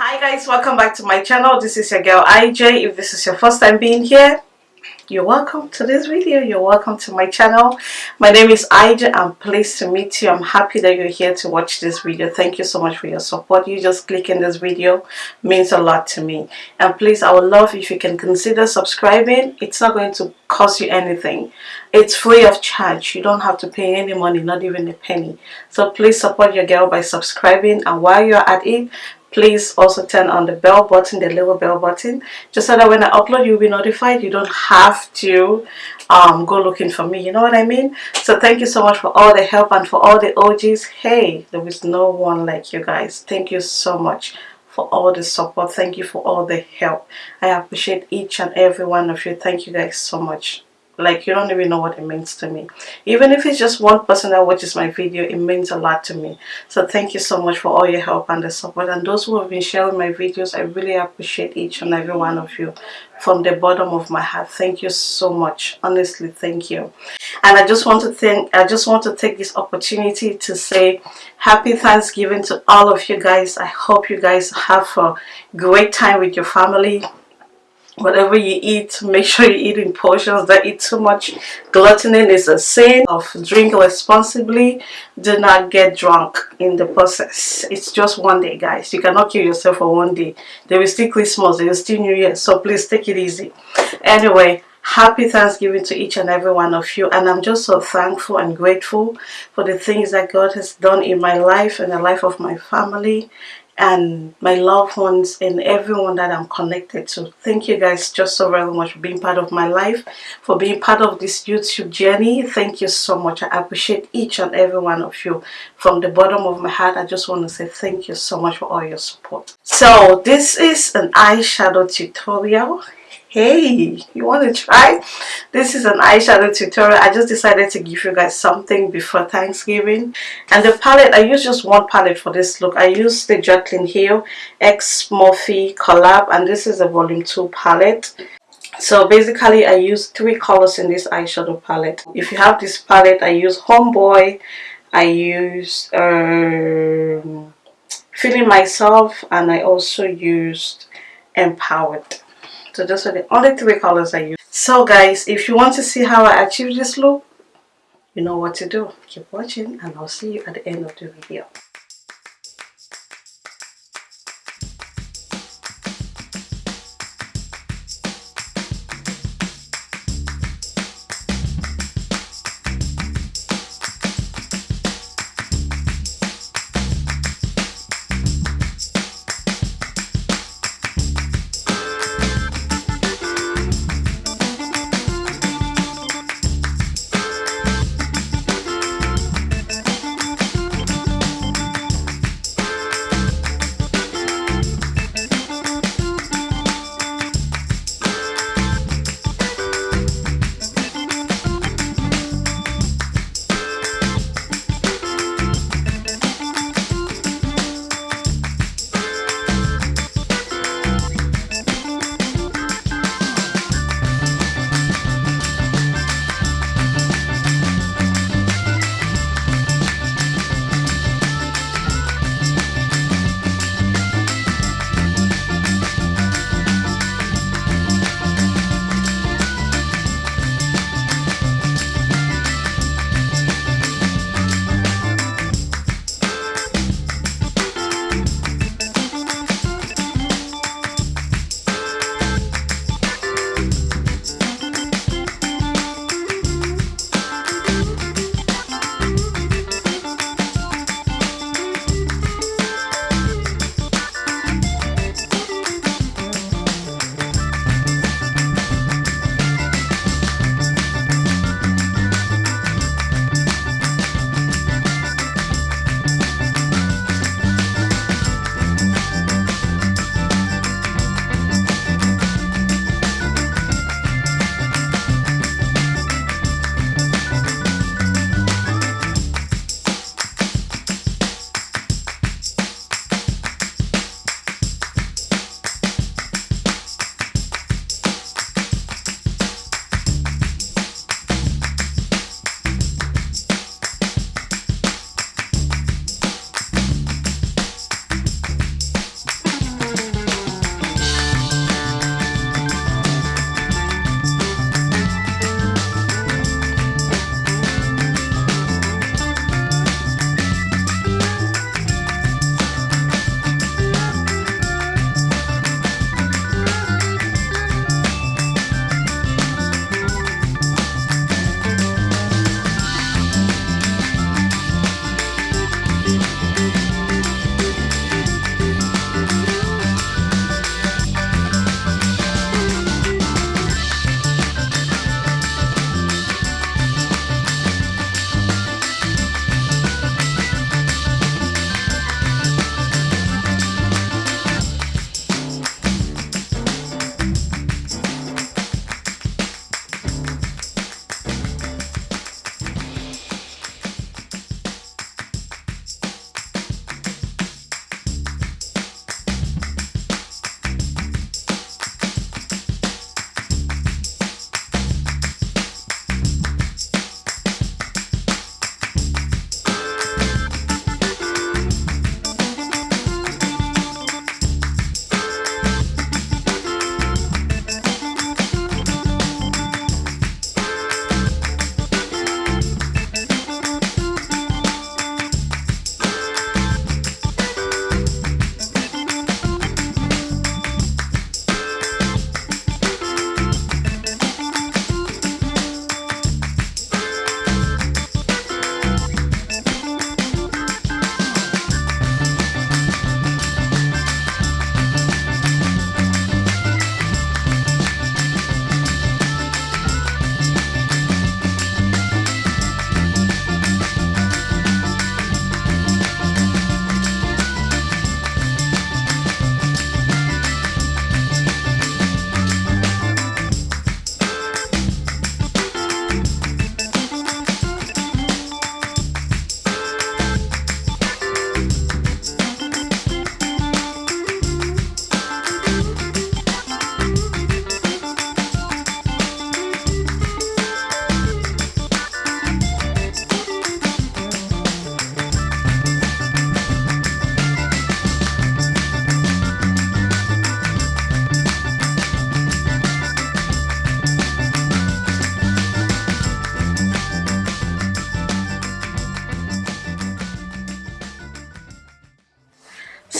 hi guys welcome back to my channel. This is your girl IJ if this is your first time being here you're welcome to this video. You're welcome to my channel. My name is IJ I'm pleased to meet you. I'm happy that you're here to watch this video. Thank you so much for your support. You just clicking this video means a lot to me. And please I would love if you can consider subscribing. It's not going to cost you anything. It's free of charge. You don't have to pay any money not even a penny. So please support your girl by subscribing. And while you're at it please also turn on the bell button the little bell button just so that when I upload you'll be notified. You don't have to um, go looking for me. You know what I mean? So thank you so much for all the help and for all the OGs hey there is no one like you guys. Thank you so much for all the support. Thank you for all the help. I appreciate each and every one of you. Thank you guys so much like you don't even know what it means to me. Even if it's just one person that watches my video it means a lot to me. So thank you so much for all your help and the support. And those who have been sharing my videos i really appreciate each and every one of you from the bottom of my heart. Thank you so much. Honestly thank you. And i just want to thank i just want to take this opportunity to say happy thanksgiving to all of you guys. I hope you guys have a great time with your family whatever you eat make sure you eat in portions don't eat too much. Gluttony is a sin of drink responsibly. Do not get drunk in the process. It's just one day guys. You cannot kill yourself for one day. There is still christmas. There is still new year. So please take it easy. Anyway happy thanksgiving to each and every one of you. And i'm just so thankful and grateful for the things that god has done in my life and the life of my family and my loved ones and everyone that I'm connected to. Thank you guys just so very much for being part of my life, for being part of this YouTube journey. Thank you so much. I appreciate each and every one of you. From the bottom of my heart, I just want to say thank you so much for all your support. So this is an eyeshadow tutorial hey you want to try? This is an eyeshadow tutorial. I just decided to give you guys something before thanksgiving. And the palette i use just one palette for this look. I use the jaclyn hill x morphe collab and this is a volume 2 palette. So basically i use three colors in this eyeshadow palette. If you have this palette i use homeboy i use um, feeling myself and i also used empowered so those are the only three colors I use. So guys, if you want to see how I achieve this look, you know what to do. Keep watching and I'll see you at the end of the video.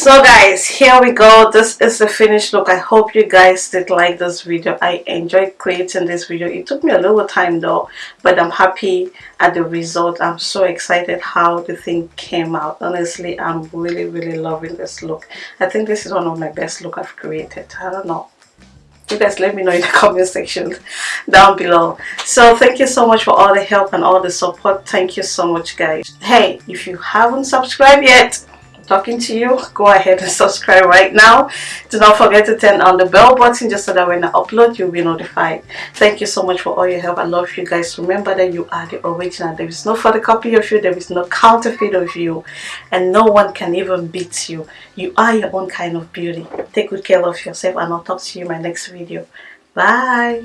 So guys here we go. This is the finished look. I hope you guys did like this video. I enjoyed creating this video. It took me a little time though but i'm happy at the result. I'm so excited how the thing came out. Honestly i'm really really loving this look. I think this is one of my best look i've created. I don't know. You guys let me know in the comment section down below. So thank you so much for all the help and all the support. Thank you so much guys. Hey if you haven't subscribed yet talking to you go ahead and subscribe right now. Do not forget to turn on the bell button just so that when i upload you'll be notified. Thank you so much for all your help. I love you guys. Remember that you are the original. There is no photocopy of you. There is no counterfeit of you. And no one can even beat you. You are your own kind of beauty. Take good care of yourself and i'll talk to you in my next video. Bye